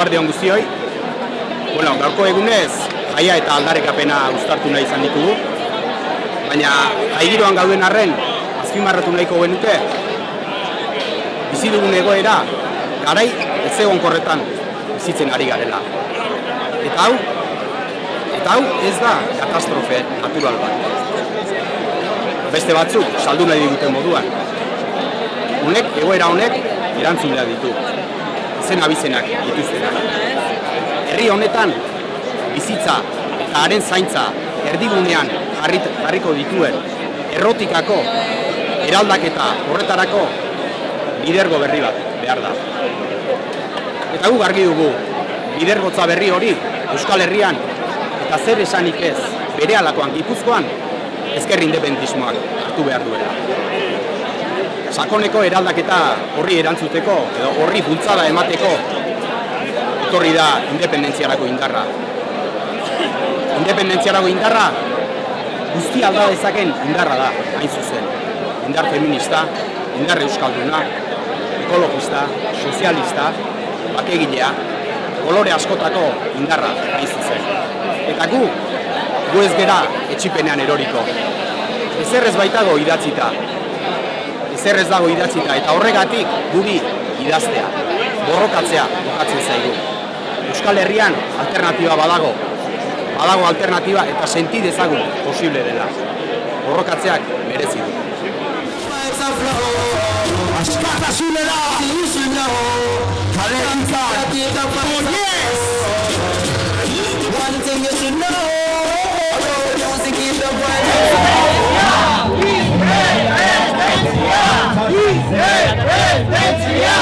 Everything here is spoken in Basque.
Eguardi hon guztioi. Bueno, gaurko egunez, jaia eta aldarrekapena uztartu nahi izan ditugu. Baina, jaigiroan gauden arren, azpimarratu nahiko genuke, bizi dugun egoera, garai ez egon korretan bizitzen ari garela. Eta hau, eta hau ez da katastrofe natural bat. Beste batzuk saldu nahi diguten moduan. Honek, egoera honek, erantzunea ditu. Zen abizenak dituztenak. Herri honetan, bizitza eta haren zaintza erdigunean jarrit, jarriko dituen errotikako eraldaketa horretarako lidergo berri bat behar da. Eta gu argi dugu, lidergotza berri hori Euskal Herrian eta zer esanik ez bere alakoan gipuzkoan ezker independentismoak hartu behar duela. Sakoneko eraldaketa horri erantzuteko edo horri bultzada emateko etorri da independentziarako indarra. Independentziarako indarra guzti alda dezaken indarra da, hain zuzen. Indar feminista, indar euskalduna, ekologista, sozialista, bakegilea, kolore askotako indarra hain zuzen. Eta gu, gu ez gera etxipenean eroriko. Ezer ez baitago idatzita, ezer ez dago idatzita, eta horregatik guri idaztea, borrokatzea bokatzen zaigu. Euskal Herrian alternatiba badago, badago alternatiba eta senti dezagun posible dela. Borrokatzeak merezi du. Askatasunera, ilusunera, kalentza, Yeah.